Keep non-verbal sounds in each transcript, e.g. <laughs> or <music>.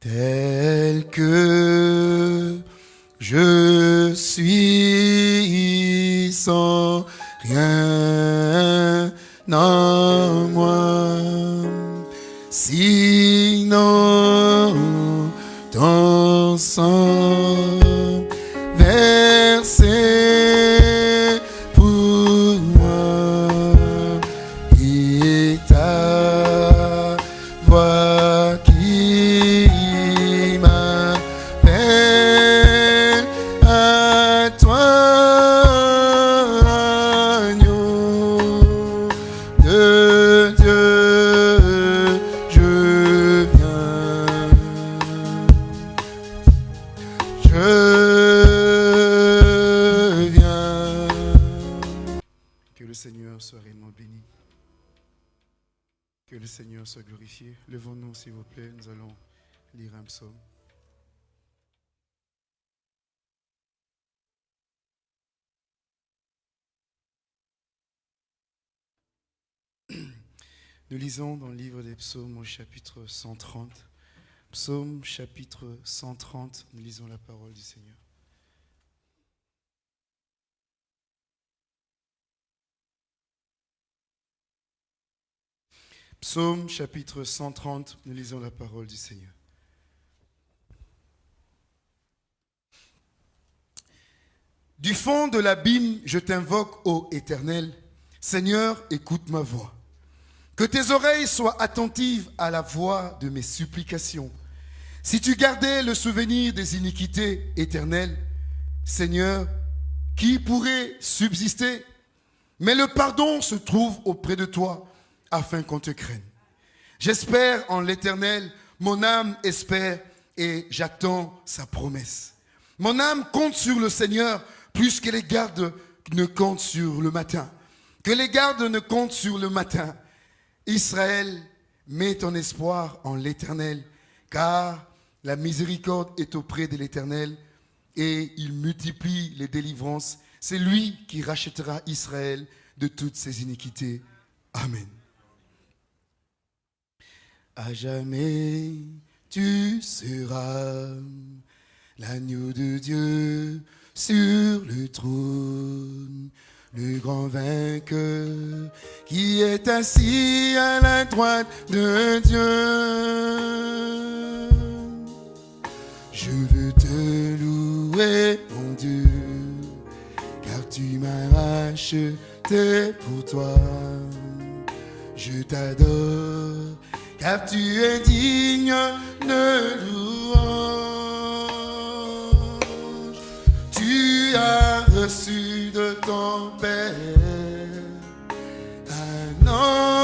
tel que je suis sans rien en moi. Sinon, ton sang Levons-nous, s'il vous plaît. Nous allons lire un psaume. Nous lisons dans le livre des psaumes au chapitre 130. Psaume chapitre 130, nous lisons la parole du Seigneur. Psaume chapitre 130, nous lisons la parole du Seigneur. Du fond de l'abîme, je t'invoque, ô Éternel. Seigneur, écoute ma voix. Que tes oreilles soient attentives à la voix de mes supplications. Si tu gardais le souvenir des iniquités éternelles, Seigneur, qui pourrait subsister? Mais le pardon se trouve auprès de toi afin qu'on te craigne. J'espère en l'Éternel, mon âme espère et j'attends sa promesse. Mon âme compte sur le Seigneur plus que les gardes ne comptent sur le matin. Que les gardes ne comptent sur le matin. Israël, mets ton espoir en l'Éternel, car la miséricorde est auprès de l'Éternel et il multiplie les délivrances. C'est lui qui rachètera Israël de toutes ses iniquités. Amen. À jamais tu seras l'agneau de Dieu sur le trône, le grand vainqueur qui est assis à la droite de Dieu. Je veux te louer, mon Dieu, car tu m'as racheté pour toi. Je t'adore, car tu es digne de louange. Tu as reçu de ton Père un nom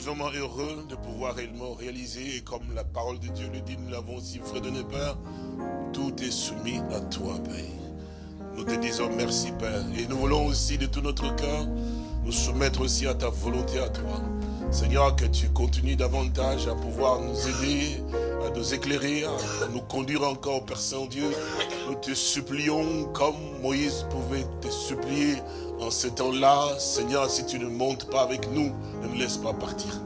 sommes vraiment heureux de pouvoir réellement réaliser, et comme la parole de Dieu le dit, nous l'avons aussi fredonné, Père, tout est soumis à toi, Père. Nous te disons merci, Père. Et nous voulons aussi de tout notre cœur nous soumettre aussi à ta volonté, à toi. Seigneur, que tu continues davantage à pouvoir nous aider, à nous éclairer, à nous conduire encore, Père Saint-Dieu. Nous te supplions comme Moïse pouvait te supplier en ce temps-là. Seigneur, si tu ne montes pas avec nous, nous laisse pas partir.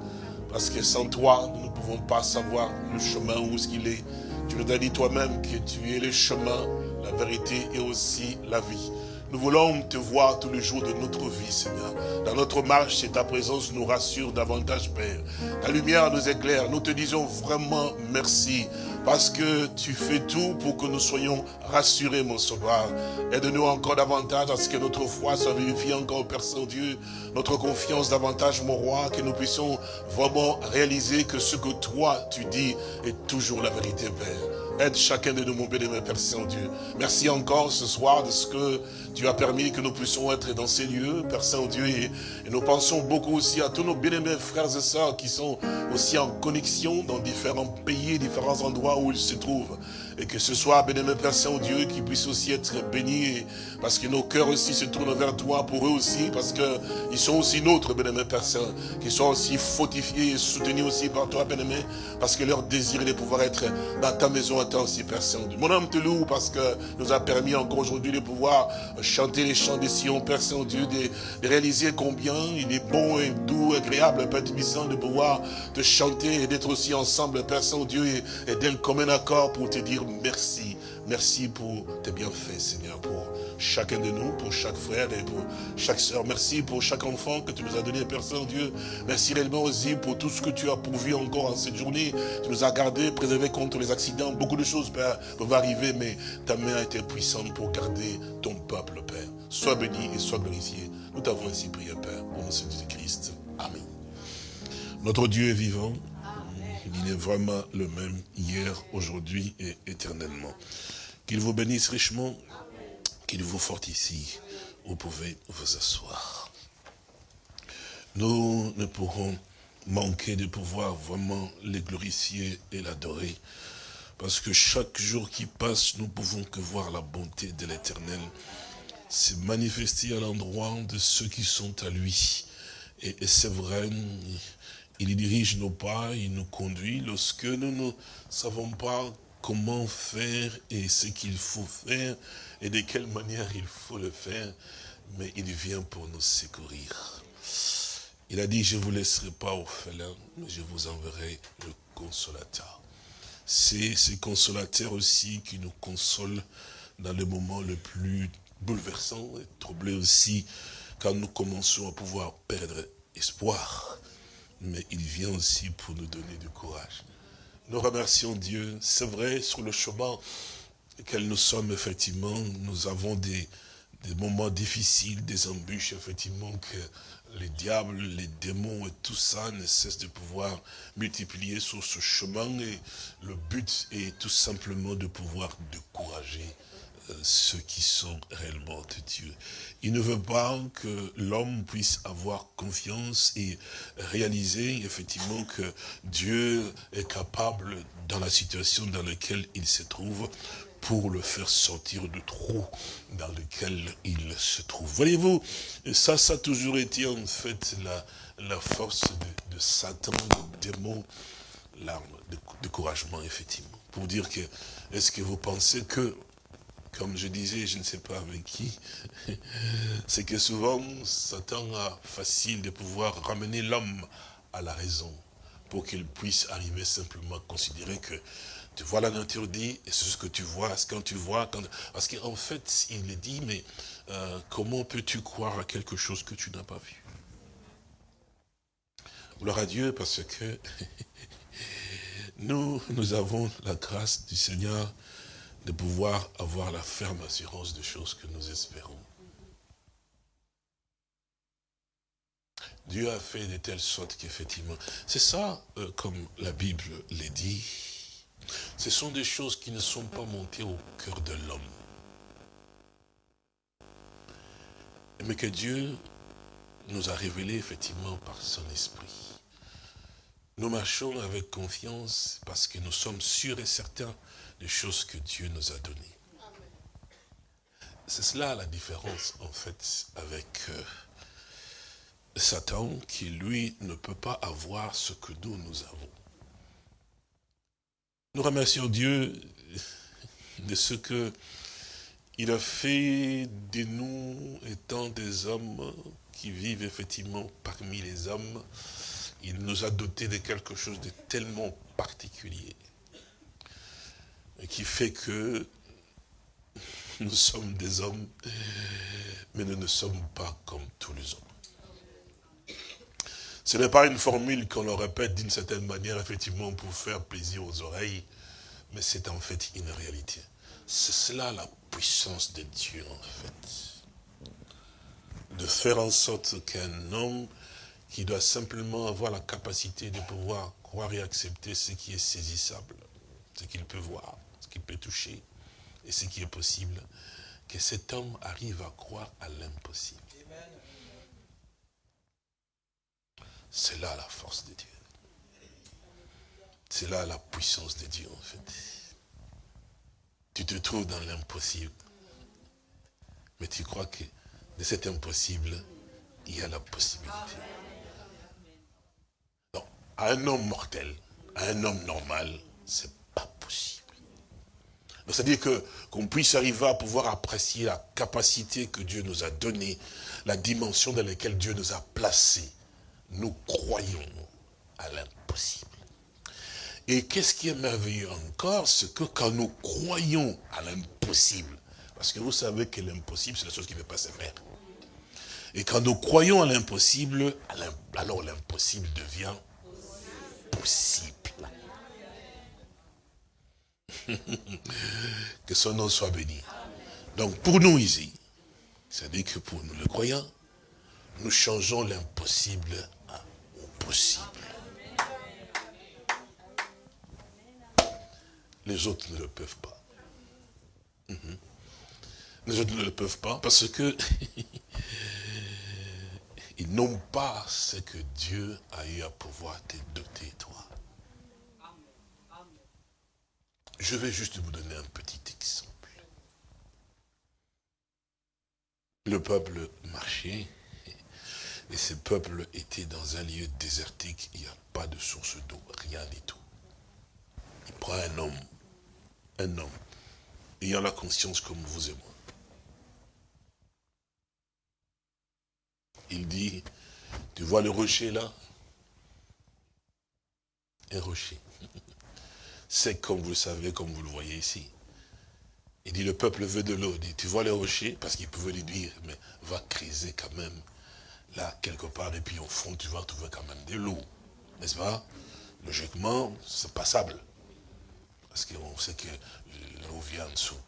Parce que sans toi, nous ne pouvons pas savoir le chemin où est-ce qu'il est. Tu nous as dit toi-même que tu es le chemin, la vérité et aussi la vie. Nous voulons te voir tous les jours de notre vie, Seigneur. Dans notre marche, c'est ta présence nous rassure davantage, Père. Ta lumière nous éclaire. Nous te disons vraiment merci parce que tu fais tout pour que nous soyons rassurés, mon sauveur. Aide-nous encore davantage à ce que notre foi soit vérifiée encore, Père Saint-Dieu, notre confiance davantage, mon roi, que nous puissions vraiment réaliser que ce que toi, tu dis est toujours la vérité, Père. Aide chacun de nous, mon bénémoine Père Saint-Dieu. Merci encore ce soir de ce que tu as permis que nous puissions être dans ces lieux, Père Saint-Dieu. Et, nous pensons beaucoup aussi à tous nos bénémoines frères et sœurs qui sont aussi en connexion dans différents pays, différents endroits où ils se trouvent. Et que ce soit, bénémoine Père Saint-Dieu, qui puisse aussi être béni, parce que nos cœurs aussi se tournent vers toi pour eux aussi, parce qu'ils sont aussi nôtres, bénémoine Père Saint, qui sont aussi fortifiés et soutenus aussi par toi, bénémoine, parce que leur désir est de pouvoir être dans ta maison à toi aussi, Père Saint-Dieu. Mon âme te loue parce que nous a permis encore aujourd'hui de pouvoir chanter les chants des Sion, Père Saint-Dieu, de, réaliser combien il est bon et doux, agréable, Père puissant, de pouvoir te chanter et d'être aussi ensemble, Père Saint-Dieu, et, et d'un commun accord pour te dire merci. Merci pour tes bienfaits, Seigneur, pour chacun de nous, pour chaque frère et pour chaque soeur. Merci pour chaque enfant que tu nous as donné, Père Saint-Dieu. Merci réellement aussi pour tout ce que tu as pourvu encore en cette journée. Tu nous as gardés, préservés contre les accidents. Beaucoup de choses, peuvent arriver, mais ta main a été puissante pour garder ton peuple, Père. Sois béni et sois glorifié. Nous t'avons ainsi prié, Père, au nom de Jésus-Christ. Amen. Notre Dieu est vivant. Il est vraiment le même hier, aujourd'hui et éternellement. Qu'il vous bénisse richement, qu'il vous fortifie. Vous pouvez vous asseoir. Nous ne pourrons manquer de pouvoir vraiment les glorifier et l'adorer. Parce que chaque jour qui passe, nous pouvons que voir la bonté de l'éternel se manifester à l'endroit de ceux qui sont à lui. Et c'est vrai, il dirige nos pas, il nous conduit lorsque nous ne savons pas comment faire et ce qu'il faut faire et de quelle manière il faut le faire, mais il vient pour nous secourir. Il a dit, je ne vous laisserai pas orphelin, mais je vous enverrai le consolateur. C'est ce consolateur aussi qui nous console dans les moments les plus bouleversants et troublés aussi, quand nous commençons à pouvoir perdre espoir mais il vient aussi pour nous donner du courage. Nous remercions Dieu. C'est vrai, sur le chemin auquel nous sommes, effectivement, nous avons des, des moments difficiles, des embûches, effectivement, que les diables, les démons et tout ça ne cessent de pouvoir multiplier sur ce chemin. Et le but est tout simplement de pouvoir décourager ceux qui sont réellement de Dieu. Il ne veut pas que l'homme puisse avoir confiance et réaliser effectivement que Dieu est capable, dans la situation dans laquelle il se trouve, pour le faire sortir du trou dans lequel il se trouve. Voyez-vous, ça, ça a toujours été en fait la, la force de, Satan, de démon, l'arme de découragement, effectivement. Pour dire que, est-ce que vous pensez que comme je disais, je ne sais pas avec qui, <laughs> c'est que souvent, Satan a facile de pouvoir ramener l'homme à la raison pour qu'il puisse arriver simplement à considérer que tu vois la nature dit, et c'est ce que tu vois, ce quand tu vois, parce qu'en fait, il est dit, mais euh, comment peux-tu croire à quelque chose que tu n'as pas vu? Gloire à Dieu, parce que <laughs> nous, nous avons la grâce du Seigneur de pouvoir avoir la ferme assurance de choses que nous espérons. Dieu a fait de telle sorte qu'effectivement, c'est ça, euh, comme la Bible l'est dit, ce sont des choses qui ne sont pas montées au cœur de l'homme. Mais que Dieu nous a révélé effectivement par son esprit. Nous marchons avec confiance parce que nous sommes sûrs et certains des choses que Dieu nous a données. C'est cela la différence, en fait, avec euh, Satan, qui, lui, ne peut pas avoir ce que nous, nous avons. Nous remercions Dieu de ce que il a fait de nous étant des hommes qui vivent effectivement parmi les hommes. Il nous a dotés de quelque chose de tellement particulier qui fait que nous sommes des hommes, mais nous ne sommes pas comme tous les hommes. Ce n'est pas une formule qu'on le répète d'une certaine manière, effectivement, pour faire plaisir aux oreilles, mais c'est en fait une réalité. C'est cela la puissance de Dieu, en fait. De faire en sorte qu'un homme qui doit simplement avoir la capacité de pouvoir croire et accepter ce qui est saisissable, ce qu'il peut voir, ce qu'il peut toucher, et ce qui est possible, que cet homme arrive à croire à l'impossible. C'est là la force de Dieu. C'est là la puissance de Dieu, en fait. Tu te trouves dans l'impossible. Mais tu crois que de cet impossible, il y a la possibilité. Non, à un homme mortel, à un homme normal, c'est pas possible. C'est-à-dire que qu'on puisse arriver à pouvoir apprécier la capacité que Dieu nous a donnée, la dimension dans laquelle Dieu nous a placés. Nous croyons à l'impossible. Et qu'est-ce qui est merveilleux encore, c'est que quand nous croyons à l'impossible, parce que vous savez que l'impossible, c'est la chose qui ne peut pas se faire. Et quand nous croyons à l'impossible, alors l'impossible devient possible. <laughs> que son nom soit béni. Donc pour nous ici, c'est-à-dire que pour nous le croyants, nous changeons l'impossible au possible. Les autres ne le peuvent pas. Mhm. Les autres ne le peuvent pas parce que <laughs> ils n'ont pas ce que Dieu a eu à pouvoir te doter, toi. Je vais juste vous donner un petit exemple. Le peuple marchait, et ce peuple était dans un lieu désertique, il n'y a pas de source d'eau, rien du tout. Il prend un homme, un homme, ayant la conscience comme vous et moi. Il dit, tu vois le rocher là? Un rocher c'est comme vous le savez, comme vous le voyez ici. Il dit, le peuple veut de l'eau. Il dit, tu vois les rochers? Parce qu'il pouvait lui dire, mais va creuser quand même, là, quelque part, et puis au fond, tu vas trouver quand même de l'eau. N'est-ce pas? Logiquement, c'est passable. Parce qu'on sait que l'eau vient en dessous.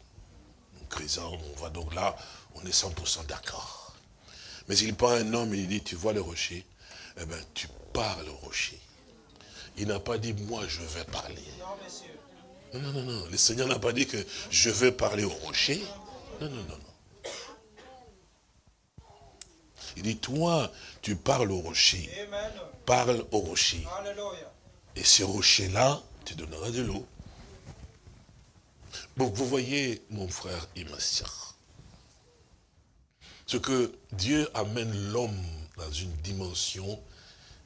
En creusant, on va donc là, on est 100% d'accord. Mais il prend un homme et il dit, tu vois le rocher Eh bien, tu parles au rocher. Il n'a pas dit, moi je vais parler. Non, non, non, non. Le Seigneur n'a pas dit que je vais parler au rocher. Non, non, non, non. Il dit, toi, tu parles au rocher. Parle au rocher. Et ce rocher-là tu donneras de l'eau. Donc vous voyez, mon frère et ma soeur, ce que Dieu amène l'homme dans une dimension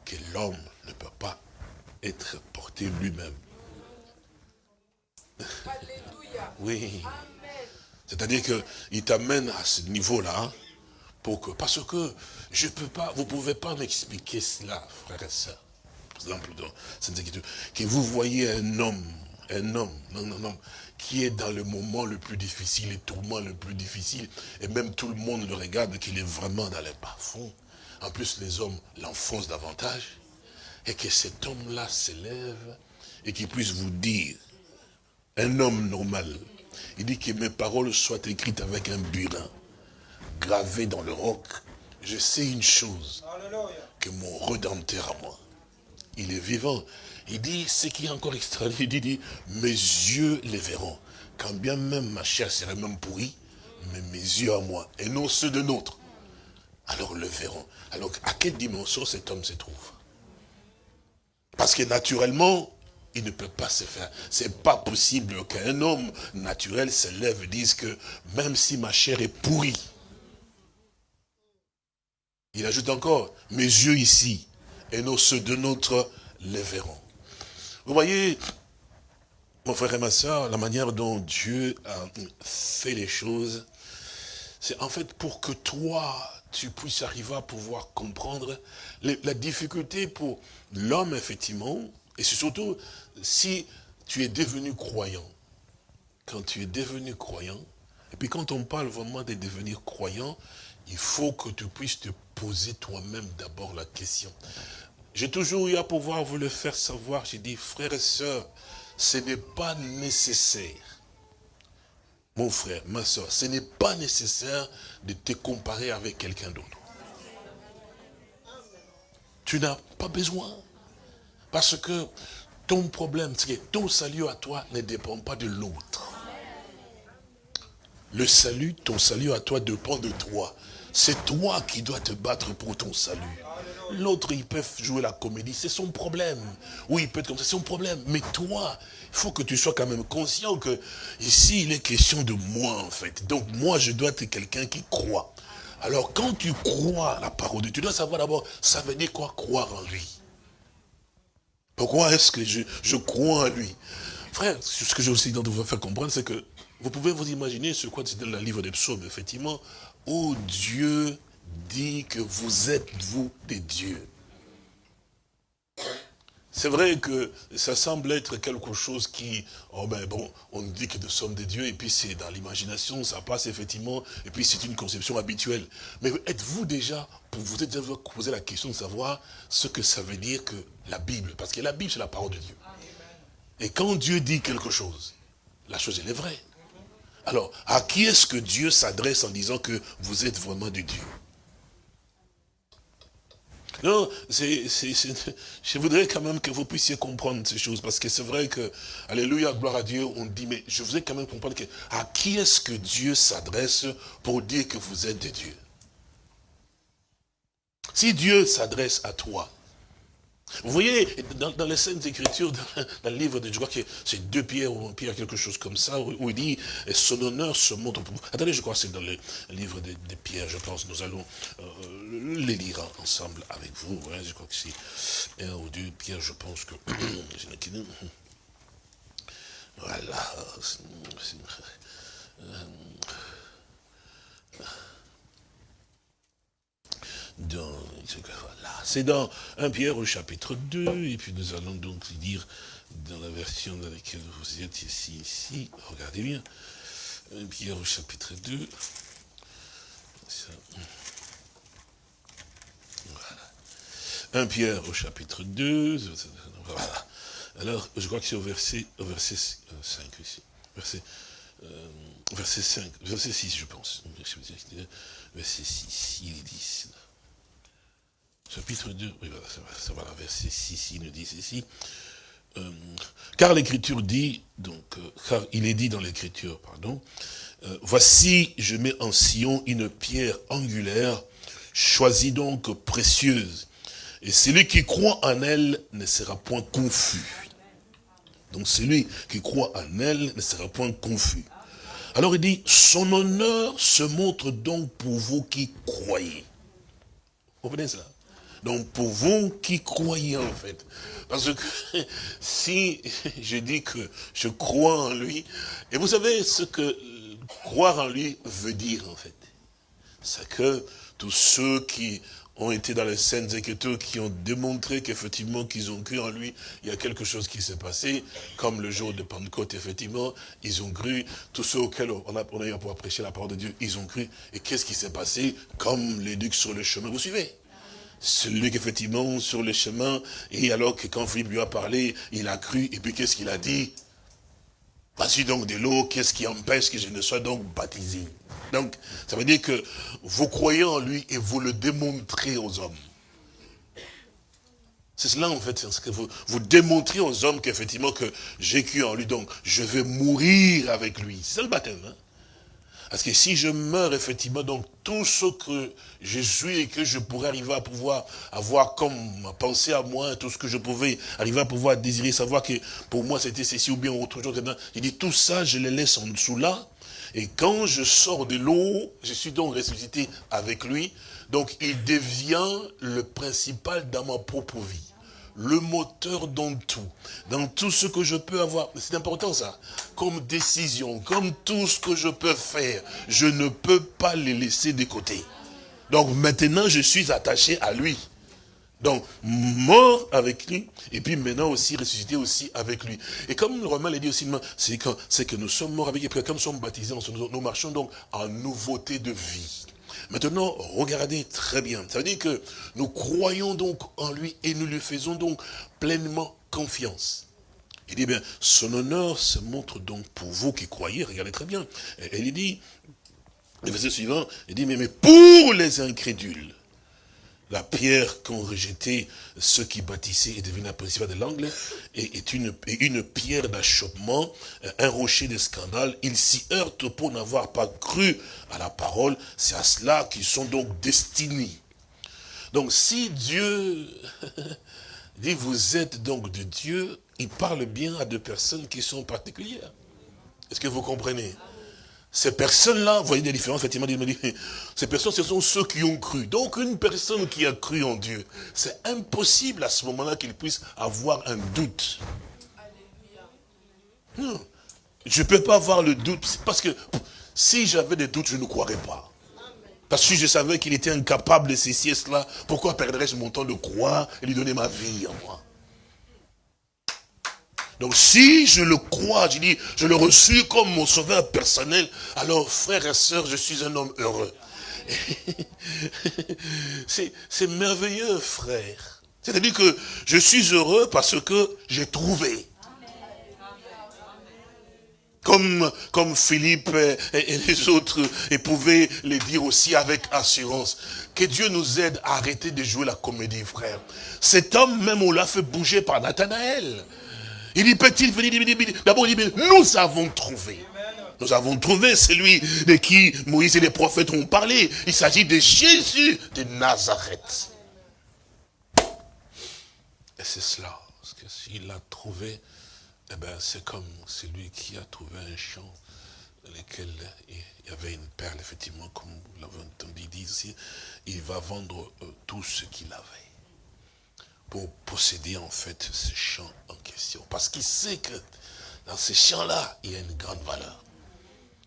que l'homme ne peut pas être porté lui-même. Oui. C'est-à-dire qu'il t'amène à ce niveau-là, pour que, parce que je peux pas, vous ne pouvez pas m'expliquer cela, frère et soeur. Par exemple, dans cette écriture, que vous voyez un homme, un homme, non, non, non, qui est dans le moment le plus difficile, le tourment le plus difficile, et même tout le monde le regarde, qu'il est vraiment dans les bas-fonds. En plus, les hommes l'enfoncent davantage et que cet homme-là s'élève et qu'il puisse vous dire, un homme normal, il dit que mes paroles soient écrites avec un burin, gravé dans le roc. Je sais une chose, que mon Redempteur à moi, il est vivant. Il dit, ce qui est encore extraordinaire, il dit, mes yeux les verront. Quand bien même ma chair serait même pourrie, mais mes yeux à moi, et non ceux de nôtre, alors le verront. Alors, à quelle dimension cet homme se trouve? Parce que naturellement, il ne peut pas se faire. C'est pas possible qu'un homme naturel se lève et dise que même si ma chair est pourrie, il ajoute encore, mes yeux ici, et nos ceux de notre les verront. Vous voyez, mon frère et ma soeur, la manière dont Dieu a fait les choses, c'est en fait pour que toi, tu puisses arriver à pouvoir comprendre la difficulté pour l'homme, effectivement, et c'est surtout si tu es devenu croyant. Quand tu es devenu croyant, Et puis quand on parle vraiment de devenir croyant, il faut que tu puisses te poser toi-même d'abord la question. J'ai toujours eu à pouvoir vous le faire savoir. J'ai dit, frères et sœurs, ce n'est pas nécessaire. Mon frère, ma soeur, ce n'est pas nécessaire de te comparer avec quelqu'un d'autre. Tu n'as pas besoin. Parce que ton problème, c'est que ton salut à toi ne dépend pas de l'autre. Le salut, ton salut à toi dépend de toi. C'est toi qui dois te battre pour ton salut. L'autre, il peut jouer la comédie, c'est son problème. Oui, il peut être comme ça, c'est son problème. Mais toi, il faut que tu sois quand même conscient que ici, il est question de moi, en fait. Donc, moi, je dois être quelqu'un qui croit. Alors, quand tu crois la parole de Dieu, tu dois savoir d'abord, ça veut dire quoi croire en lui? Pourquoi est-ce que je, je, crois en lui? Frère, ce que j'ai aussi de vous faire comprendre, c'est que vous pouvez vous imaginer ce quoi c'est dans le livre des psaumes, effectivement, où Dieu dit que vous êtes, vous, des dieux. C'est vrai que ça semble être quelque chose qui, oh ben bon, on dit que nous sommes des dieux, et puis c'est dans l'imagination, ça passe effectivement, et puis c'est une conception habituelle. Mais êtes-vous déjà, pour vous êtes déjà posé la question de savoir ce que ça veut dire que la Bible, parce que la Bible c'est la parole de Dieu. Et quand Dieu dit quelque chose, la chose elle est vraie. Alors, à qui est-ce que Dieu s'adresse en disant que vous êtes vraiment des dieux? Non, je voudrais quand même que vous puissiez comprendre ces choses, parce que c'est vrai que, alléluia, gloire à Dieu, on dit, mais je voudrais quand même comprendre que, à qui est-ce que Dieu s'adresse pour dire que vous êtes des dieux? Si Dieu s'adresse à toi, vous voyez, dans, les scènes d'écriture, dans, le livre de, je crois que c'est deux pierres ou pierre, quelque chose comme ça, où, il dit, son honneur se montre pour. Attendez, je crois que c'est dans le livre de, pierres, je pense, nous allons euh, les lire ensemble avec vous. je crois que c'est un ou deux pierres, je pense que... <coughs> voilà. C'est dans 1 Pierre au chapitre 2, et puis nous allons donc lire dans la version dans laquelle vous êtes ici, ici, regardez bien, 1 Pierre au chapitre 2, voilà. 1 Pierre au chapitre 2, voilà. Alors, je crois que c'est au verset, au verset 5 euh, ici, verset, euh, verset 5, verset 6 je pense, verset 6, il dit, chapitre 2, oui, ça va, verset 6, il nous dit ceci. Euh, car l'écriture dit, donc, euh, car il est dit dans l'écriture, pardon, euh, voici, je mets en Sion une pierre angulaire, choisie donc précieuse, et celui qui croit en elle ne sera point confus. Donc celui qui croit en elle ne sera point confus. Alors il dit, son honneur se montre donc pour vous qui croyez. Vous comprenez cela donc pour vous qui croyez en fait, parce que <laughs> si <laughs> je dis que je crois en lui, et vous savez ce que croire en lui veut dire en fait, c'est que tous ceux qui ont été dans les scènes écritures, qui ont démontré qu'effectivement qu'ils ont cru en lui, il y a quelque chose qui s'est passé, comme le jour de Pentecôte, effectivement, ils ont cru, tous ceux auxquels on a, on a eu à pouvoir prêcher la parole de Dieu, ils ont cru, et qu'est-ce qui s'est passé? Comme les ducs sur le chemin, vous suivez celui qui effectivement sur le chemin, et alors que quand Philippe lui a parlé, il a cru, et puis qu'est-ce qu'il a dit? Voici donc de l'eau, qu'est-ce qui empêche que je ne sois donc baptisé? Donc, ça veut dire que vous croyez en lui et vous le démontrez aux hommes. C'est cela en fait, ce que vous, vous démontrez aux hommes qu'effectivement que j'ai cru en lui, donc je vais mourir avec lui. C'est le baptême. Hein? Parce que si je meurs, effectivement, donc tout ce que je suis et que je pourrais arriver à pouvoir avoir comme pensée à moi, tout ce que je pouvais arriver à pouvoir désirer, savoir que pour moi c'était ceci ou bien autre chose, il dit tout ça, je les laisse en dessous là. Et quand je sors de l'eau, je suis donc ressuscité avec lui. Donc il devient le principal dans ma propre vie le moteur dans tout, dans tout ce que je peux avoir. C'est important ça, comme décision, comme tout ce que je peux faire, je ne peux pas les laisser de côté. Donc maintenant, je suis attaché à lui. Donc, mort avec lui, et puis maintenant aussi ressuscité aussi avec lui. Et comme le Romain l'a dit aussi, c'est que, nous sommes morts avec lui, et comme nous sommes baptisés, nous marchons donc en nouveauté de vie. Maintenant, regardez très bien. Ça veut dire que nous croyons donc en lui et nous lui faisons donc pleinement confiance. Il dit, bien, son honneur se montre donc pour vous qui croyez, regardez très bien. Et il dit, le verset suivant, il dit, mais, mais pour les incrédules, la pierre qu'ont rejeté ceux qui bâtissaient et devenus un principal de l'angle est, une, une pierre d'achoppement, un rocher de scandale. Ils s'y heurtent pour n'avoir pas cru à la parole. C'est à cela qu'ils sont donc destinés. Donc si Dieu <laughs> dit vous êtes donc de Dieu, il parle bien à deux personnes qui sont particulières. Est-ce que vous comprenez? Ces personnes-là, vous voyez des différences, effectivement, <laughs> ces personnes, ce sont ceux qui ont cru. Donc, une personne qui a cru en Dieu, c'est impossible à ce moment-là qu'il puisse avoir un doute. Non. Je ne peux pas avoir le doute, parce que si j'avais des doutes, je ne croirais pas. Parce que je savais qu'il était incapable de ceci et cela, pourquoi perdrais-je mon temps de croire et lui donner ma vie à moi? Donc si je le crois, je dis, je le reçu comme mon sauveur personnel, alors frères et sœurs, je suis un homme heureux. <laughs> C'est merveilleux, frère. C'est-à-dire que je suis heureux parce que j'ai trouvé. Comme, comme Philippe et, les autres et pouvaient le dire aussi avec assurance. Que Dieu nous aide à arrêter de jouer la comédie, frère. Cet homme, même, on l'a fait bouger par Nathanaël. Il dit, peut-il venir D'abord, il dit, nous avons trouvé. Nous avons trouvé celui de qui Moïse et les prophètes ont parlé. Il s'agit de Jésus de Nazareth. Et c'est cela. Parce que s'il l'a trouvé, eh ben, c'est comme celui qui a trouvé un champ dans lequel il y avait une perle, effectivement, comme vous l'avez entendu dire ici. Il va vendre euh, tout ce qu'il avait pour posséder en fait ce champ en question. Parce qu'il sait que dans ce champ-là, il y a une grande valeur.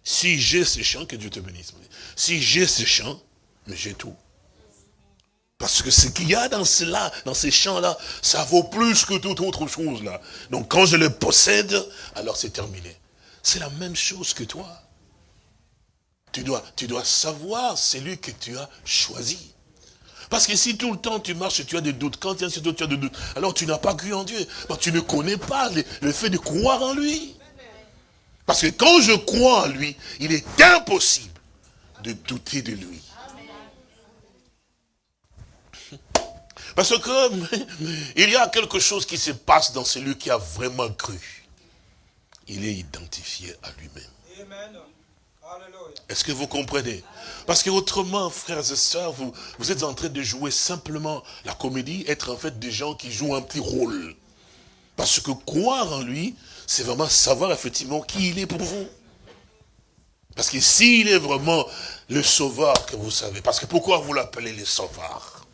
Si j'ai ce champ, que Dieu te bénisse. Si j'ai ce champ, mais j'ai tout. Parce que ce qu'il y a dans cela, dans ces champs-là, ça vaut plus que toute autre chose là. Donc quand je le possède, alors c'est terminé. C'est la même chose que toi. Tu dois, tu dois savoir celui que tu as choisi. Parce que si tout le temps tu marches et tu as des doutes, quand tu as des doutes, alors tu n'as pas cru en Dieu. tu ne connais pas le, fait de croire en lui. Parce que quand je crois en lui, il est impossible de douter de lui. <laughs> Parce que <laughs> il y a quelque chose qui se passe dans celui qui a vraiment cru. Il est identifié à lui-même. Est-ce que vous comprenez? Parce que autrement, frères et sœurs, vous, vous êtes en train de jouer simplement la comédie, être en fait des gens qui jouent un petit rôle. Parce que croire en lui, c'est vraiment savoir effectivement qui il est pour vous. Parce que s'il est vraiment le sauveur que vous savez, parce que pourquoi vous l'appelez le sauveur?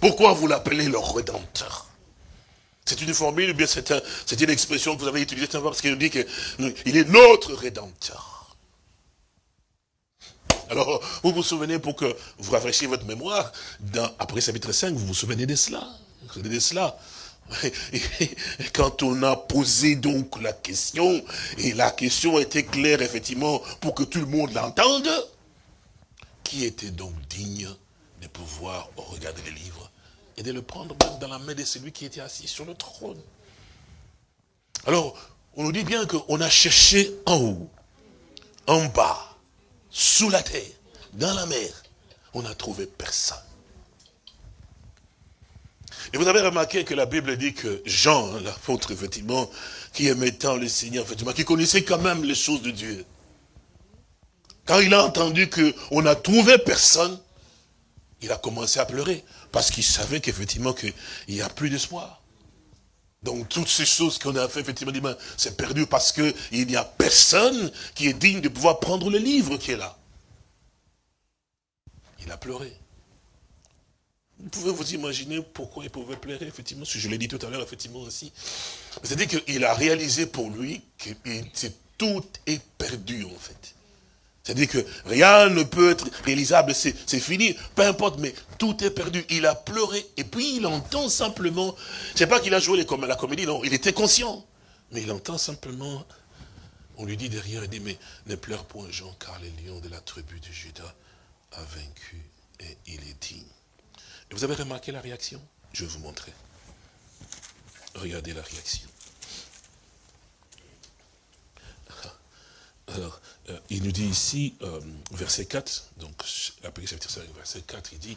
Pourquoi vous l'appelez le rédempteur? C'est une formule, bien c'est une expression que vous avez utilisée, parce qu'il nous dit qu'il est notre rédempteur. Alors, vous vous souvenez, pour que vous rafraîchiez votre mémoire, dans, après chapitre 5, vous vous souvenez de cela. Vous souvenez de cela. <laughs> Quand on a posé donc la question, et la question était claire, effectivement, pour que tout le monde l'entende, qui était donc digne de pouvoir regarder le livre et de le prendre même dans la main de celui qui était assis sur le trône Alors, on nous dit bien qu'on a cherché en haut, en bas, sous la terre, dans la mer, on n'a trouvé personne. Et vous avez remarqué que la Bible dit que Jean, l'apôtre, effectivement, qui aimait tant le Seigneur, effectivement, qui connaissait quand même les choses de Dieu, quand il a entendu qu'on n'a trouvé personne, il a commencé à pleurer, parce qu'il savait qu'effectivement, qu'il n'y a plus d'espoir. Donc toutes ces choses qu'on a fait, effectivement, c'est perdu parce qu'il n'y a personne qui est digne de pouvoir prendre le livre qui est là. Il a pleuré. Vous pouvez vous imaginer pourquoi il pouvait pleurer, effectivement, si je l'ai dit tout à l'heure, effectivement aussi. C'est-à-dire qu'il a réalisé pour lui que tout est perdu, en fait. C'est-à-dire que rien ne peut être réalisable, c'est fini, peu importe, mais tout est perdu. Il a pleuré, et puis il entend simplement, c'est pas qu'il a joué la comédie, non, il était conscient. Mais il entend simplement, on lui dit derrière, il dit, mais ne pleure point Jean, car le lion de la tribu de Judas a vaincu, et il est digne. Et vous avez remarqué la réaction? Je vais vous montrer. Regardez la réaction. Alors, euh, il nous dit ici, euh, verset 4, donc verset 4, il dit,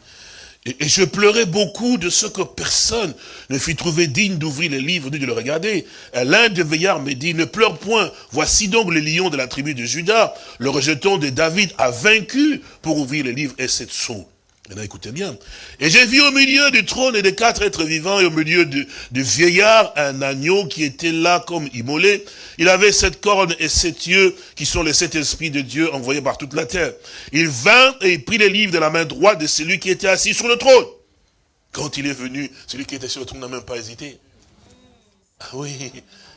et, je pleurais beaucoup de ce que personne ne fit trouver digne d'ouvrir les livres ni de le regarder. L'un des veillards me dit, ne pleure point, voici donc le lion de la tribu de Judas, le rejeton de David a vaincu pour ouvrir les livres et cette saut. Maintenant, écoutez bien. Et j'ai vu au milieu du trône et des quatre êtres vivants et au milieu du, vieillard un agneau qui était là comme immolé. Il avait sept cornes et sept yeux qui sont les sept esprits de Dieu envoyés par toute la terre. Il vint et il prit les livres de la main droite de celui qui était assis sur le trône. Quand il est venu, celui qui était sur le trône n'a même pas hésité. Ah oui,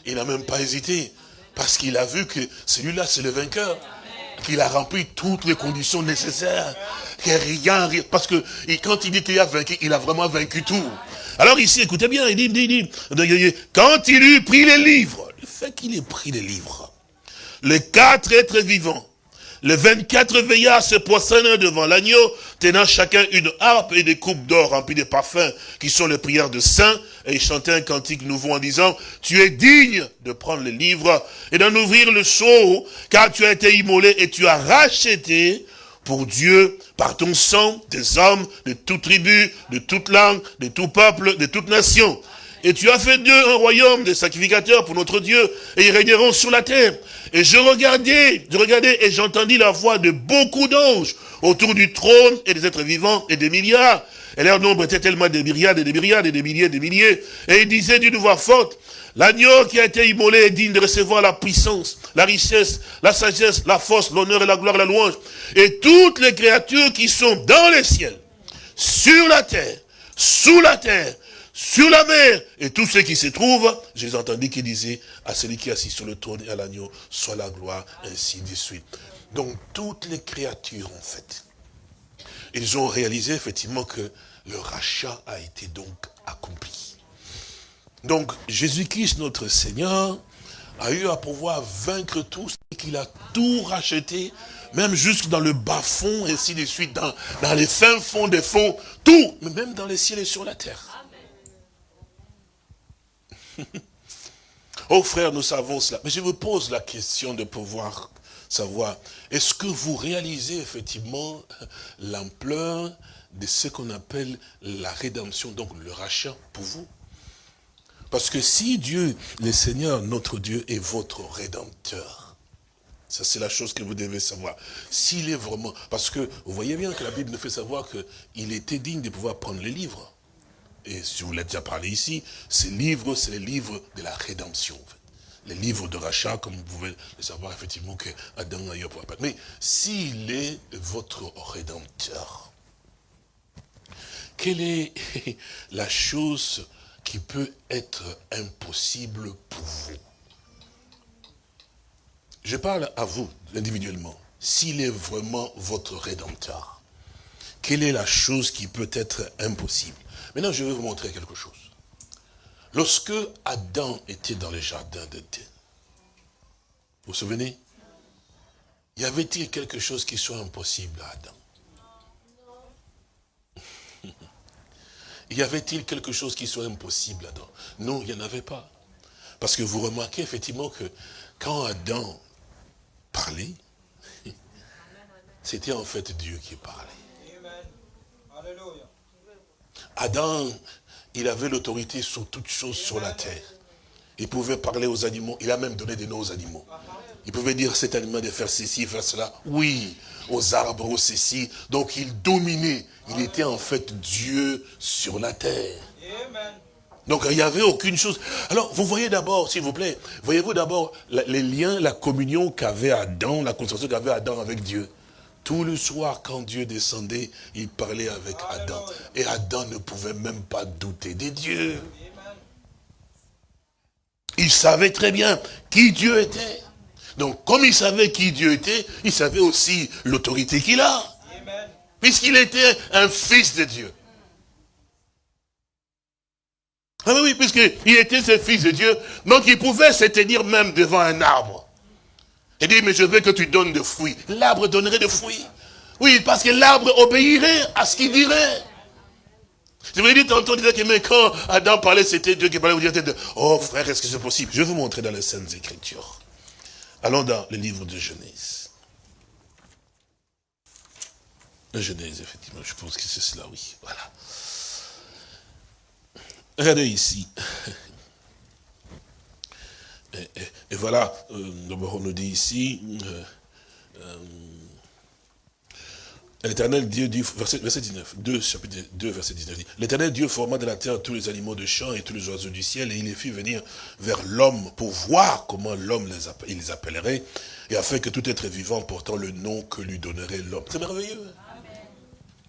il n'a même pas hésité. Parce qu'il a vu que celui-là, c'est le vainqueur qu'il a rempli toutes les conditions nécessaires. Que rien, parce que quand il dit qu'il a vaincu, il a vraiment vaincu tout. Alors ici, écoutez bien, il dit, il dit, quand il eut pris les livres, le fait qu'il ait pris les livres, les quatre êtres vivants, les 24 veillards se poissonnent devant l'agneau, tenant chacun une harpe et des coupes d'or remplies de parfums, qui sont les prières de saints, et ils chantaient un cantique nouveau en disant, tu es digne de prendre le livre et d'en ouvrir le sceau, car tu as été immolé et tu as racheté pour Dieu, par ton sang, des hommes de toute tribu, de toute langue, de tout peuple, de toute nation. Et tu as fait d'eux un royaume de sacrificateurs pour notre Dieu, et ils régneront sur la terre. Et je regardais, je regardais, et j'entendis la voix de beaucoup d'anges autour du trône, et des êtres vivants, et des milliards. Et leur nombre était tellement des myriades, et des myriades, et des milliers, et des milliers. Et ils disaient d'une voix forte, L'agneau qui a été immolé est digne de recevoir la puissance, la richesse, la sagesse, la force, l'honneur et la gloire la louange. Et toutes les créatures qui sont dans les ciels, sur la terre, sous la terre, sur la mer, et tous ceux qui se trouvent, j'ai entendu qu'il disait à celui qui est assis sur le trône et à l'agneau, soit la gloire, ainsi de suite. Donc toutes les créatures, en fait, ils ont réalisé effectivement que le rachat a été donc accompli. Donc Jésus-Christ, notre Seigneur, a eu à pouvoir vaincre tous, et qu'il a tout racheté, même jusque dans le bas-fond, ainsi de suite, dans, dans les fins fonds des fonds, tout, mais même dans les ciels et sur la terre. <laughs> oh frère, nous savons cela. Mais je vous pose la question de pouvoir savoir, est-ce que vous réalisez effectivement l'ampleur de ce qu'on appelle la rédemption, donc le rachat pour vous? Parce que si Dieu, le Seigneur, notre Dieu, est votre rédempteur, ça c'est la chose que vous devez savoir. S'il est vraiment... Parce que vous voyez bien que la Bible nous fait savoir qu'il était digne de pouvoir prendre les livres et si vous l'avez déjà parlé ici, ces livres, c'est les livres de la rédemption. Les livres de rachat, comme vous pouvez le savoir, effectivement, que Adam a eu pour Mais s'il est votre rédempteur, quelle est <laughs> la chose qui peut être impossible pour vous? Je parle à vous, individuellement. S'il est vraiment votre rédempteur, quelle est la chose qui peut être impossible? Maintenant, je vais vous montrer quelque chose. Lorsque Adam était dans le jardin d'Éden, vous vous souvenez? Y avait-il quelque chose qui soit impossible à Adam? <laughs> Y avait-il quelque chose qui soit impossible à Adam? Non, il n'y en avait pas. Parce que vous remarquez effectivement que quand Adam parlait, <laughs> c'était en fait Dieu qui parlait. Alléluia. Adam, il avait l'autorité sur toutes choses sur la terre. Il pouvait parler aux animaux. Il a même donné des noms aux animaux. Il pouvait dire cet animal de faire ceci, faire cela. Oui, aux arbres, aux ceci. Donc il dominait. Il était en fait Dieu sur la terre. Donc il n'y avait aucune chose. Alors vous voyez d'abord, s'il vous plaît, voyez-vous d'abord les liens, la communion qu'avait Adam, la construction qu'avait Adam avec Dieu? Tout le soir, quand Dieu descendait, il parlait avec Adam. Et Adam ne pouvait même pas douter des dieux. Il savait très bien qui Dieu était. Donc, comme il savait qui Dieu était, il savait aussi l'autorité qu'il a. Puisqu'il était un fils de Dieu. Ah oui, puisqu'il était ce fils de Dieu, donc il pouvait se tenir même devant un arbre. Et dire, mais je veux que tu donnes de fruits. L'arbre donnerait de fruits. Oui, parce que l'arbre obéirait à ce qu'il dirait. Je vous l'ai dit tantôt, que quand Adam parlait, c'était Dieu qui parlait, vous dites, oh frère, est-ce que c'est possible? Je vais vous montrer dans les Saintes Écritures. Allons dans le livre de Genèse. Genèse, effectivement, je pense que c'est cela, oui. Voilà. Regardez ici. <laughs> Et, voilà, euh, d'abord on nous dit ici, euh, euh, L'éternel Dieu dit, verset, 19, 2, chapitre 2, verset 19, L'éternel Dieu forma de la terre tous les animaux de champ et tous les oiseaux du ciel, et il les fit venir vers l'homme pour voir comment l'homme les, les appellerait, et afin que tout être vivant portant le nom que lui donnerait l'homme. C'est merveilleux. Hein?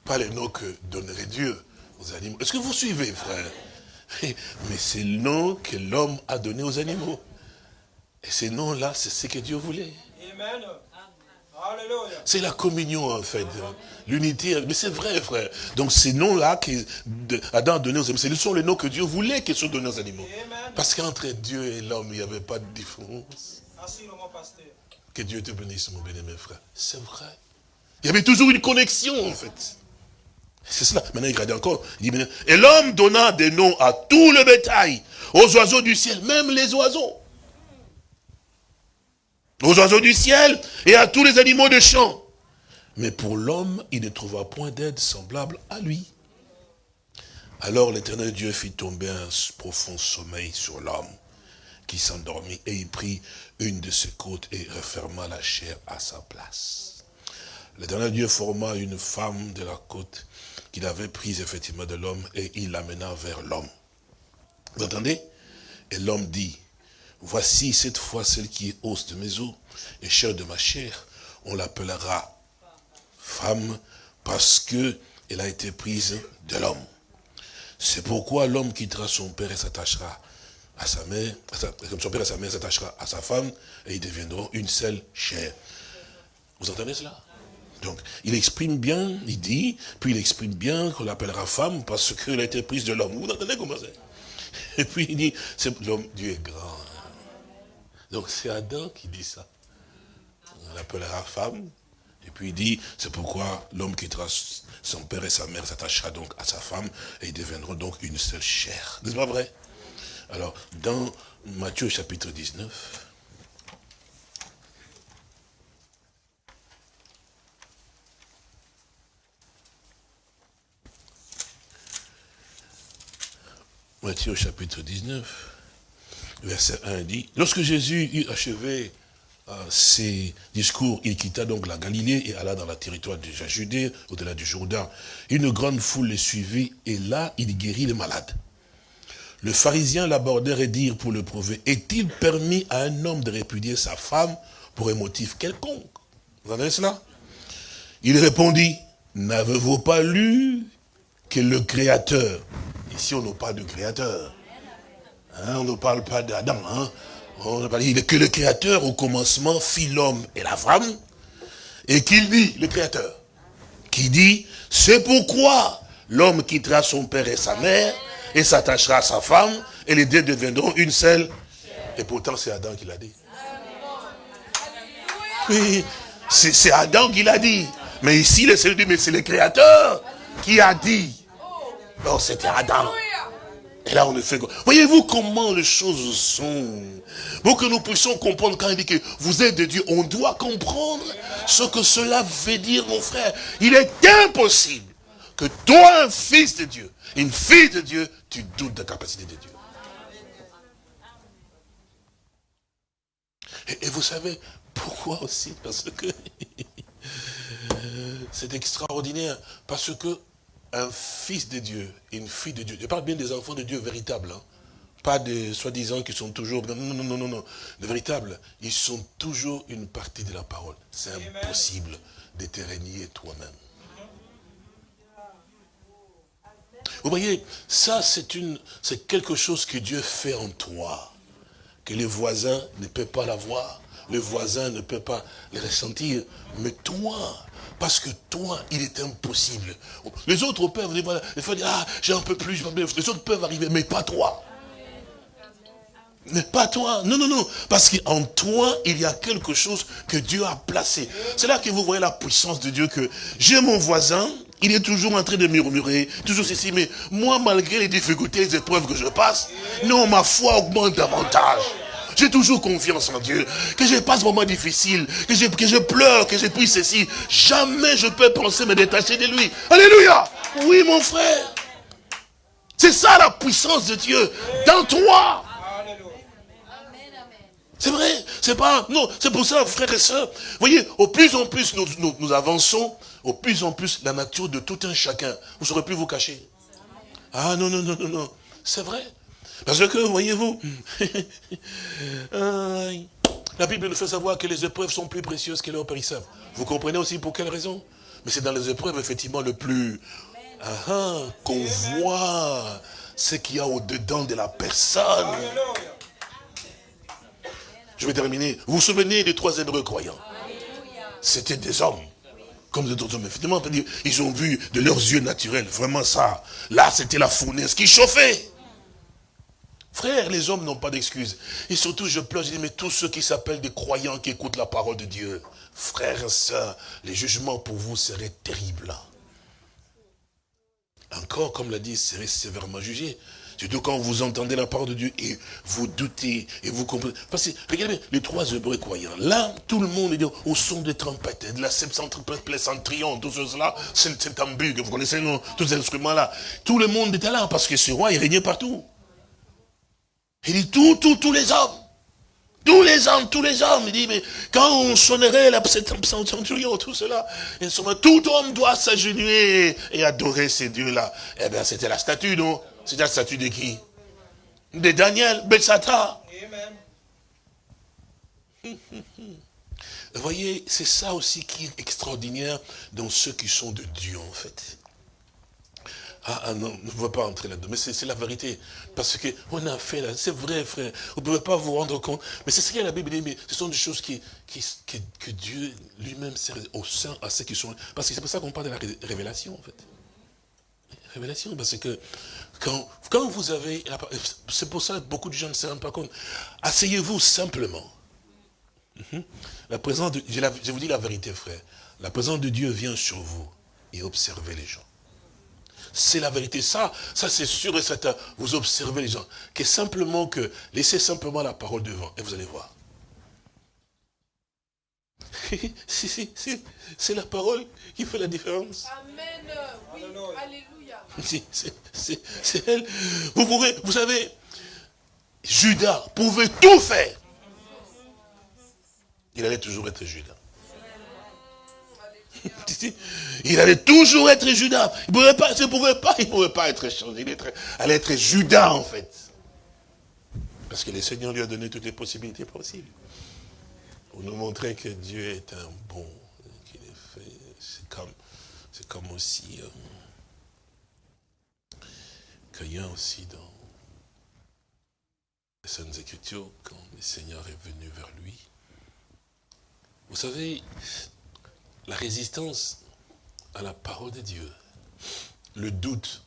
Pas le nom que donnerait Dieu aux animaux. Est-ce que vous suivez, frère? <laughs> Mais c'est le nom que l'homme a donné aux animaux. Et ces noms-là, c'est ce que Dieu voulait. Amen. C'est la communion, en fait. L'unité. Mais c'est vrai, frère. Donc, ces noms-là qu'Adam a donnés aux animaux, ce sont les noms que Dieu voulait qu'ils soient donnés aux animaux. Parce qu'entre Dieu et l'homme, il n'y avait pas de différence. Que Dieu te bénisse, mon bien-aimé frère. C'est vrai. Il y avait toujours une connexion, en fait. C'est cela. Maintenant, il regarde encore. Il dit, et l'homme donna des noms à tout le bétail, aux oiseaux du ciel, même les oiseaux aux oiseaux du ciel et à tous les animaux de champ. Mais pour l'homme, il ne trouva point d'aide semblable à lui. Alors l'éternel Dieu fit tomber un profond sommeil sur l'homme qui s'endormit et il prit une de ses côtes et referma la chair à sa place. L'éternel Dieu forma une femme de la côte qu'il avait prise effectivement de l'homme et il l'amena vers l'homme. Vous entendez? Et l'homme dit, Voici cette fois celle qui est os de mes os et chair de ma chair. On l'appellera femme parce que elle a été prise de l'homme. C'est pourquoi l'homme quittera son père et s'attachera à sa mère, comme son père et sa mère s'attachera à sa femme, et ils deviendront une seule chair. Vous entendez cela? Donc, il exprime bien, il dit, puis il exprime bien qu'on l'appellera femme parce qu'elle a été prise de l'homme. Vous entendez comment c'est? Et puis il dit, l'homme, Dieu est grand. Donc c'est Adam qui dit ça. On l'appellera femme. Et puis il dit, c'est pourquoi l'homme quittera son père et sa mère, s'attachera donc à sa femme, et ils deviendront donc une seule chair. N'est-ce pas vrai? Alors, dans Matthieu chapitre 19, Matthieu chapitre 19, verset 1 dit, lorsque Jésus eut achevé euh, ses discours, il quitta donc la Galilée et alla dans le territoire de la Judée, au-delà du Jourdain. Une grande foule le suivit et là, il guérit les malades. Le pharisien l'abordèrent et dirent pour le prouver, est-il permis à un homme de répudier sa femme pour un motif quelconque? Vous entendez cela? Il répondit, n'avez-vous pas lu que le Créateur, ici on n'a pas de Créateur, Hein, on ne parle pas d'Adam. Hein. On parle que le Créateur, au commencement, fit l'homme et la femme. Et qu'il dit, le Créateur, qui dit, c'est pourquoi l'homme quittera son père et sa mère et s'attachera à sa femme et les deux deviendront une seule. Et pourtant, c'est Adam qui l'a dit. Oui, c'est Adam qui l'a dit. Mais ici, le Seigneur dit, mais c'est le Créateur qui a dit. Non, c'était Adam. Et là, on ne fait Voyez-vous comment les choses sont? Pour que nous puissions comprendre quand il dit que vous êtes de Dieu, on doit comprendre ce que cela veut dire, mon frère. Il est impossible que toi, un fils de Dieu, une fille de Dieu, tu doutes de la capacité de Dieu. Et, vous savez pourquoi aussi? Parce que <laughs> c'est extraordinaire. Parce que un fils de Dieu, une fille de Dieu. Je parle bien des enfants de Dieu véritables. Hein. Pas des soi-disant qui sont toujours... Non, non, non, non, non. De véritables, ils sont toujours une partie de la parole. C'est impossible de te régner toi-même. Vous voyez, ça c'est quelque chose que Dieu fait en toi, que les voisins ne peuvent pas l'avoir, le voisin ne peut pas le ressentir. Mais toi, parce que toi, il est impossible. Les autres peuvent dire, ah, j'ai un peu plus, les autres peuvent arriver, mais pas toi. Mais pas toi. Non, non, non. Parce qu'en toi, il y a quelque chose que Dieu a placé. C'est là que vous voyez la puissance de Dieu que j'ai mon voisin, il est toujours en train de murmurer, toujours ceci, mais moi, malgré les difficultés, les épreuves que je passe, non, ma foi augmente davantage. J'ai toujours confiance en Dieu. Que je passe moment difficile, que je, que je pleure, que je prie ceci. Jamais je peux penser me détacher de lui. Alléluia. Oui, mon frère. C'est ça la puissance de Dieu. Dans toi. C'est vrai, c'est pas, non, c'est pour ça, frères et sœurs, voyez, au plus en plus nous, nous, avançons, au plus en plus la nature de tout un chacun, vous saurez plus vous cacher. Ah non, non, non, non, non, c'est vrai. Parce que, voyez-vous, <laughs> la Bible nous fait savoir que les épreuves sont plus précieuses que l'or périssable. Vous comprenez aussi pour quelle raison? Mais c'est dans les épreuves, effectivement, le plus... Ah, ah, qu'on voit ce qu'il y a au-dedans de la personne. Je vais terminer. Vous vous souvenez des trois hébreux croyants? C'était des hommes. Comme d'autres hommes. Effectivement, ils ont vu de leurs yeux naturels. Vraiment ça. Là, c'était la fournaise qui chauffait. Frère, les hommes n'ont pas d'excuses. Et surtout, je pleure, je dis, mais tous ceux qui s'appellent des croyants qui écoutent la parole de Dieu, frères et sœurs, les jugements pour vous seraient terribles. Encore, comme l'a dit, seraient sévèrement jugés. Surtout quand vous entendez la parole de Dieu et vous doutez et vous comprenez. Parce que, regardez, les trois hébreux croyants, là, tout le monde est au son des trompettes, de la septentrion, tout cela, c'est un tambour, vous connaissez tous ces instruments-là. Tout le monde était là parce que ce roi, il régnait partout. Il dit, tout, tout, tous les hommes. Tous les hommes, tous les hommes. Il dit, mais quand on sonnerait la centurion, tout cela, tout homme doit s'agenouiller et adorer ces dieux-là. Eh bien, c'était la statue, non? C'était la statue de qui? De Daniel, Belsata. Vous <laughs> voyez, c'est ça aussi qui est extraordinaire dans ceux qui sont de Dieu, en fait. Ah, ah, non, ne pouvez pas entrer là-dedans. Mais c'est la vérité. Parce qu'on a fait là, c'est vrai, frère. Vous ne pouvez pas vous rendre compte. Mais c'est ce que la Bible dit, mais ce sont des choses qui, que Dieu lui-même sert au sein à ceux qui sont. Parce que c'est pour ça qu'on parle de la révélation, en fait. Révélation, parce que quand, quand vous avez. C'est pour ça que beaucoup de gens ne se rendent pas compte. Asseyez-vous simplement. Mhm. La présence de, je vous dis la vérité, frère. La présence de Dieu vient sur vous et observez les gens. C'est la vérité. Ça, ça c'est sûr et certain. Vous observez les gens. Que simplement que, laissez simplement la parole devant et vous allez voir. <laughs> c'est la parole qui fait la différence. Amen. Oui. Alléluia. <laughs> C'est elle. Vous pouvez, vous savez, Judas pouvait tout faire. Il allait toujours être Judas. Il allait toujours être Judas. Il ne pouvait pas, il pouvait pas, être changé. Il allait être Judas, en fait. Parce que le Seigneur lui a donné toutes les possibilités possibles. Pour nous montrer que Dieu est un bon. C'est comme, c'est comme aussi, euh, qu'il y a aussi dans les Saintes Écritures, quand le Seigneur est venu vers lui. Vous savez, la résistance à la parole de Dieu, le doute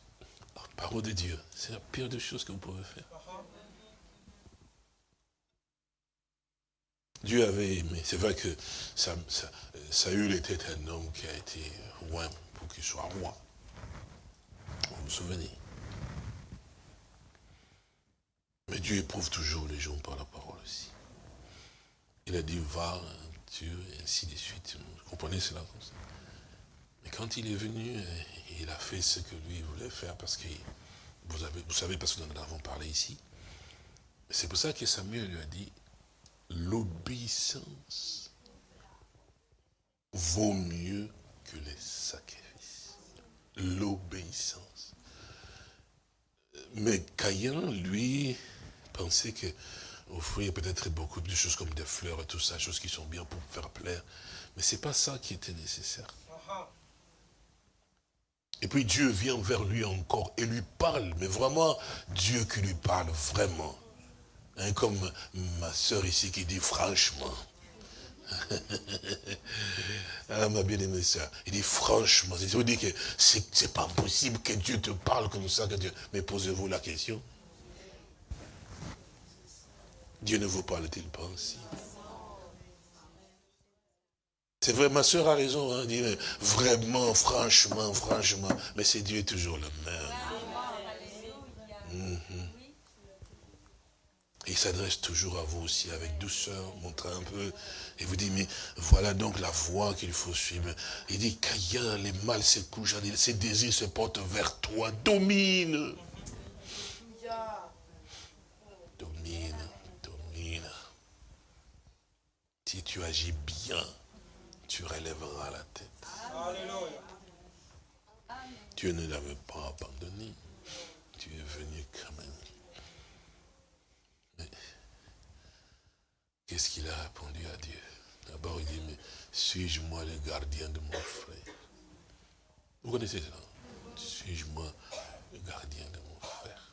à la parole de Dieu, c'est la pire des choses que vous pouvez faire. Dieu avait aimé. C'est vrai que Saül était un homme qui a été loin pour qu'il soit roi. Vous vous souvenez? Mais Dieu éprouve toujours les gens par la parole aussi. Il a dit, va, Et ainsi de suite. Vous comprenez cela Mais quand il est venu, il a fait ce que lui voulait faire, parce que, vous, vous savez, parce que nous en avons parlé ici. C'est pour ça que Samuel lui a dit, l'obéissance vaut mieux que les sacrifices. L'obéissance. Mais Caïn, lui, pensait que offrir peut-être beaucoup de choses comme des fleurs et tout ça, choses qui sont bien pour faire plaire. Mais ce n'est pas ça qui était nécessaire. Et puis Dieu vient vers lui encore et lui parle, mais vraiment Dieu qui lui parle vraiment. Hein, comme ma soeur ici qui dit franchement. <laughs> ah, ma bien-aimée ça. Il dit, franchement, c'est vous dire que c'est pas possible que Dieu te parle comme ça. Que Dieu... Mais posez-vous la question. Dieu ne vous parle-t-il pas aussi c'est vrai, ma soeur a raison, hein, vraiment, franchement, franchement, mais c'est Dieu toujours le même. Mhm. Il s'adresse toujours à vous aussi avec douceur, montre un peu, et vous dit, mais voilà donc la voie qu'il faut suivre. Il dit, Caïn, les mâles se couchent, ses désirs se portent vers toi. Domine, domine. Si tu agis bien, tu relèveras la tête. Dieu ne l'avait pas abandonné. Tu es venu quand même. Mais qu'est-ce qu'il a répondu à Dieu? D'abord, il dit, mais suis-je moi le gardien de mon frère? Vous connaissez ça? Suis-je moi le gardien de mon frère?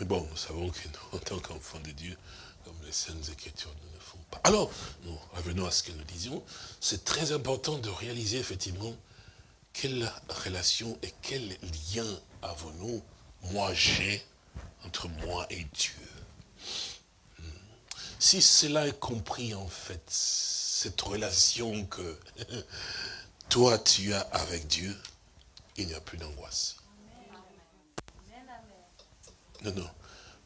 Mais bon, nous savons que nous, en tant qu'enfants de Dieu, comme les Saintes Écritures ne font pas. Alors, nous revenons à ce que nous disions. C'est très important de réaliser effectivement quelle relation et quel lien avons-nous, moi j'ai, entre moi et Dieu? Hmm. Si cela est compris en fait, cette relation que <laughs> toi tu as avec Dieu, il n'y a plus d'angoisse. Non, non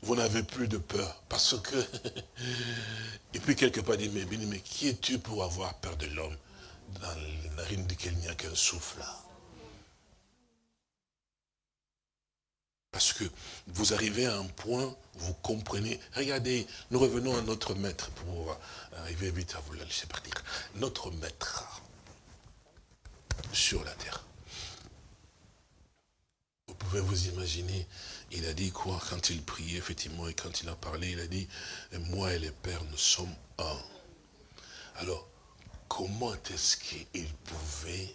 vous n'avez plus de peur. Parce que, <laughs> et puis quelque part, dit, mais, qui es-tu pour avoir peur de l'homme dans la narine duquel il n'y a qu'un souffle Parce que vous arrivez à un point, vous comprenez. Regardez, nous revenons à notre maître pour arriver vite à vous la laisser partir. Notre maître sur la terre. Vous pouvez vous imaginer il a dit quoi quand il priait, effectivement, et quand il a parlé, il a dit, moi et le Père, nous sommes un. Alors, comment est-ce qu'il pouvait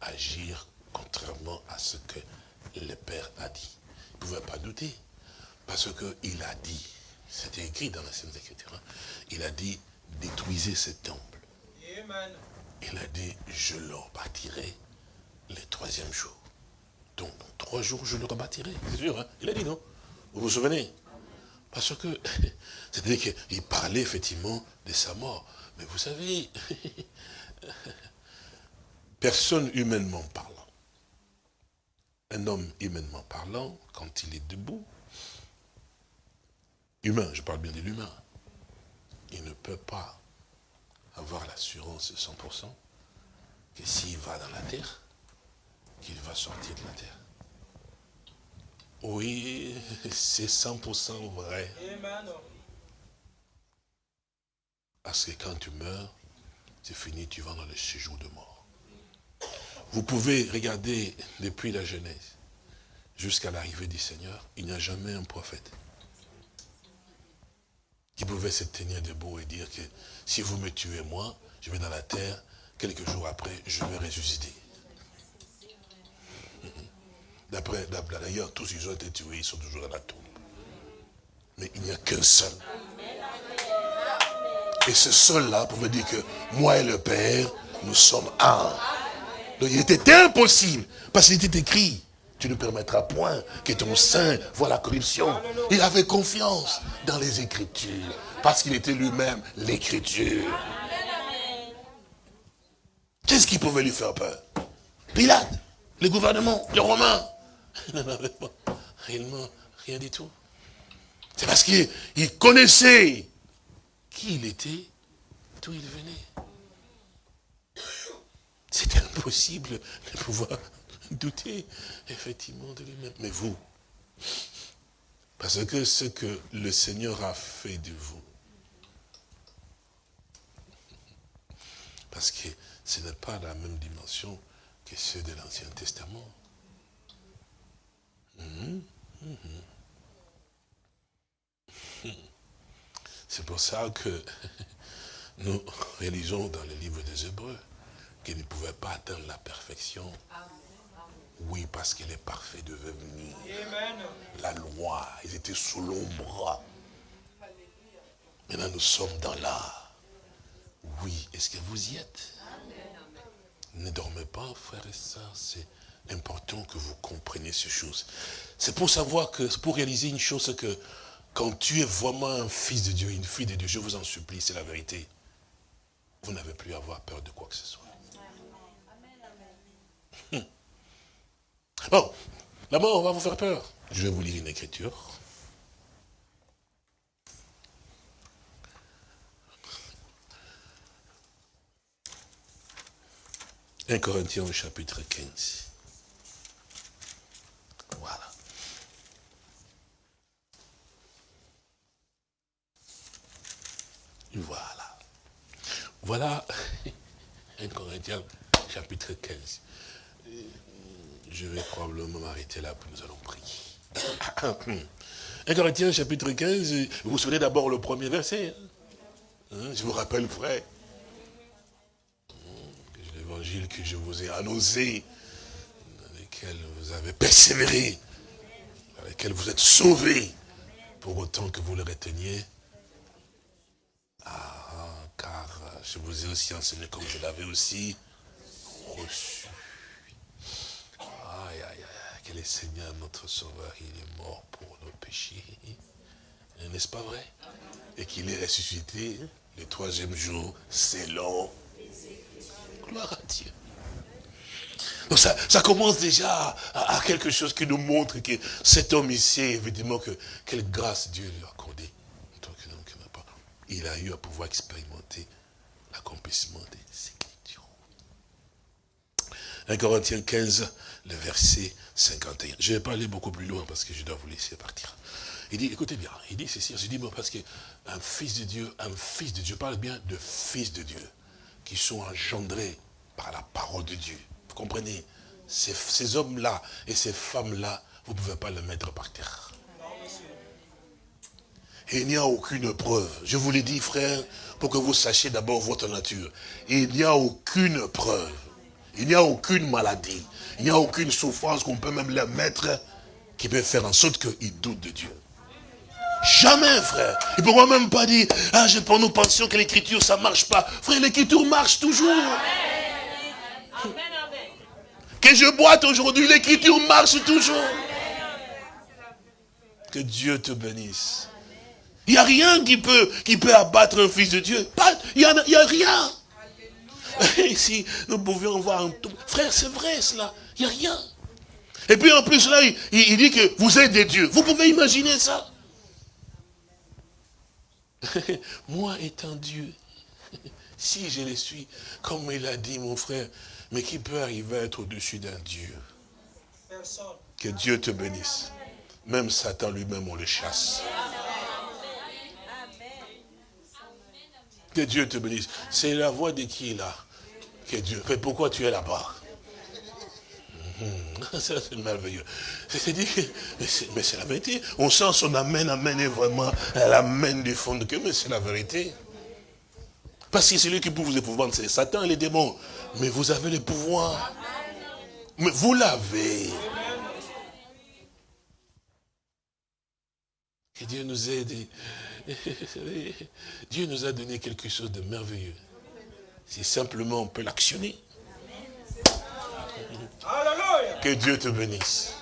agir contrairement à ce que le Père a dit? Il ne pouvait pas douter. Parce qu'il a dit, c'était écrit dans la Sainte Écriture, hein, il a dit, détruisez ce temple. Il a dit, je le bâtirai le troisième jour. Donc, trois jours, je le rebâtirai. C'est sûr, hein il a dit non? Vous vous souvenez? Parce que, <laughs> c'est-à-dire qu'il parlait effectivement de sa mort. Mais vous savez, <laughs> personne humainement parlant, un homme humainement parlant, quand il est debout, humain, je parle bien de l'humain, il ne peut pas avoir l'assurance 100% que s'il va dans la terre, qu'il va sortir de la terre. Oui, c'est 100% vrai. Parce que quand tu meurs, c'est fini, tu vas dans le séjour de mort. Vous pouvez regarder depuis la Genèse jusqu'à l'arrivée du Seigneur, il n'y a jamais un prophète qui pouvait se tenir debout et dire que si vous me tuez moi, je vais dans la terre, quelques jours après, je vais ressusciter. D'après, d'ailleurs, tous ils ont été tués, ils sont toujours dans la tombe. Mais il n'y a qu'un seul. Et ce seul-là pouvait dire que moi et le Père, nous sommes un. Donc il était impossible, parce qu'il était écrit, tu ne permettras point que ton sein voit la corruption. Il avait confiance dans les Écritures, parce qu'il était lui-même l'Écriture. Qu'est-ce qui pouvait lui faire peur? Pilate, le gouvernement, les Romains. Il n'en avait pas réellement rien du tout. C'est parce qu'il connaissait qui il était, d'où il venait. C'était impossible de pouvoir <laughs> douter effectivement de lui-même. Mais vous, parce que ce que le Seigneur a fait de vous, parce que ce n'est pas la même dimension que ceux de l'Ancien Testament. <laughs> C'est pour ça que <laughs> nous réalisons dans le livre des Hébreux qu'il ne pouvait pas atteindre la perfection. Oui, parce qu'il est parfait devait venir. La loi, ils étaient sous l'ombre. Maintenant, nous sommes dans l'art. Oui, est-ce que vous y êtes? Ne dormez pas, frères et sœurs, c'est important que vous compreniez ces choses. C'est pour savoir que, pour réaliser une chose, que quand tu es vraiment un fils de Dieu, une fille de Dieu, je vous en supplie, c'est la vérité, vous n'avez plus à avoir peur de quoi que ce soit. Hum. Bon, la mort va vous faire peur. Je vais vous lire une écriture. 1 Corinthiens chapitre 15. Voilà. Voilà. Voilà <laughs> 1 Corinthiens chapitre 15. Je vais probablement m'arrêter là, puis nous allons prier. <coughs> 1 Corinthiens chapitre 15, vous vous souvenez d'abord le premier verset. Hein? Hein, je vous rappelle, frère, l'évangile que je vous ai annoncé, dans lequel vous avez persévéré, dans lequel vous êtes sauvés, pour autant que vous le reteniez. Ah, car je vous ai aussi enseigné comme je l'avais aussi reçu. Aïe, aïe, aïe, que le Seigneur, notre Sauveur, il est mort pour nos péchés. N'est-ce pas vrai? Et qu'il est ressuscité le troisième jour, c'est long. Gloire à Dieu. Donc ça, ça commence déjà à, quelque chose qui nous montre que cet homme ici, évidemment, que quelle grâce Dieu lui a accordé. Il a eu à pouvoir expérimenter l'accomplissement des Écritures. 1 Corinthiens 15, le verset 51. Je ne vais pas aller beaucoup plus loin parce que je dois vous laisser partir. Il dit, écoutez bien, il dit ceci, je dis, parce qu'un fils de Dieu, un fils de Dieu, je parle bien de fils de Dieu qui sont engendrés par la parole de Dieu. Vous comprenez? Ces, hommes-là et ces femmes-là, vous ne pouvez pas les mettre par terre. Il n'y a aucune preuve. Je vous l'ai dit, frère, pour que vous sachiez d'abord votre nature. il n'y a aucune preuve. Il n'y a aucune maladie. Il n'y a aucune souffrance qu'on peut même leur mettre qui peut faire en sorte qu'ils doutent de Dieu. Jamais, frère. Ils ne pourront même pas dire, ah, je, nous pensions que l'écriture, ça ne marche pas. Frère, l'écriture marche toujours. Que je boite aujourd'hui, l'écriture marche toujours. Que Dieu te bénisse. Il n'y a rien qui peut, qui peut abattre un fils de Dieu. Il n'y a, y a rien. <laughs> Si nous pouvions voir un tout. Frère, c'est vrai cela. Il n'y a rien. Et puis en plus là, il, il, dit que vous êtes des dieux. Vous pouvez imaginer ça <laughs> Moi étant Dieu, <laughs> si je le suis, comme il a dit mon frère, mais qui peut arriver à être au-dessus d'un Dieu? Que Dieu te bénisse. Même Satan lui-même, on le chasse. Que Dieu te bénisse. C'est la voix de qui là Que Dieu. Mais pourquoi tu es là-bas? <laughs> C'est merveilleux. Mais c'est la vérité. On sent son amène, amène vraiment, elle amène du fond de cœur, mais c'est la vérité. Parce que celui qui peut vous épouvanter, c'est Satan et les démons. Mais vous avez le pouvoir. Mais vous l'avez. Que Dieu nous aide. <laughs> Dieu nous a donné quelque chose de merveilleux. Si simplement on peut l'actionner. Que Dieu te bénisse.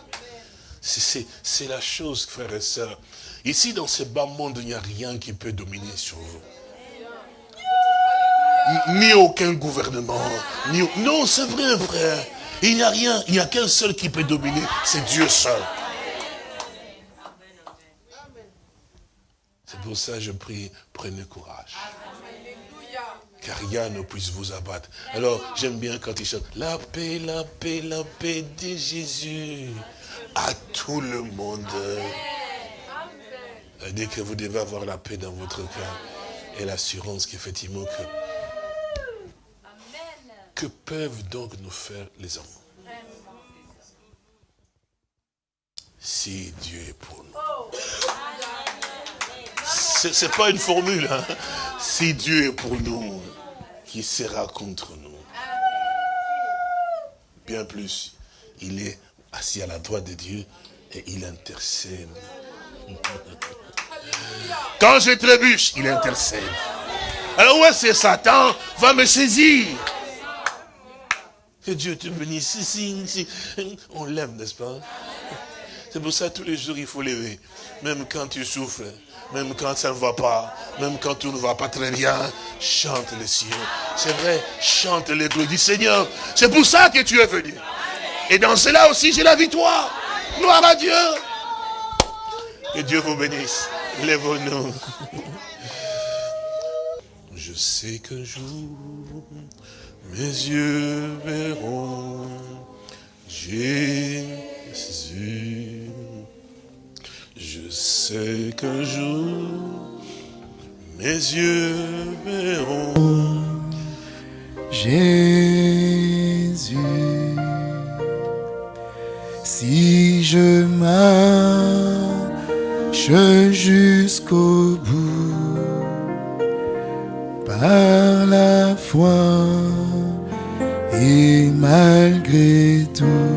C'est la chose, frères et sœurs. Ici, dans ce bas monde, il n'y a rien qui peut dominer sur vous. Ni aucun gouvernement. Ni... Non, c'est vrai, frère. Il n'y a rien. Il n'y a qu'un seul qui peut dominer. C'est Dieu seul. Pour ça je prie, prenez courage car rien ne puisse vous abattre. Alors, j'aime bien quand il chante, la paix, la paix, la paix de Jésus à tout le monde. Dit que vous devez avoir la paix dans votre cœur et l'assurance qu'effectivement que... Que peuvent donc nous faire les hommes Si Dieu est pour nous. Ce n'est pas une formule. Hein. Si Dieu est pour nous, qui sera contre nous Bien plus, il est assis à la droite de Dieu et il intercède. Quand je trébuche, il intercède. Alors ouais, c'est Satan va me saisir? Que Dieu te bénisse. Si, si, On l'aime, n'est-ce pas? C'est pour ça tous les jours il faut lever. Même quand tu souffres, même quand ça ne va pas, même quand tout ne va pas très bien, chante le ciel. C'est vrai, chante les gloires du Seigneur. C'est pour ça que tu es venu. Et dans cela aussi, j'ai la victoire. Gloire à Dieu. Que Dieu vous bénisse. Lève-nous. Je sais qu'un jour, mes yeux verront Jésus. Je sais qu'un jour, mes yeux verront Jésus. Si je marche jusqu'au bout, par la foi et malgré tout,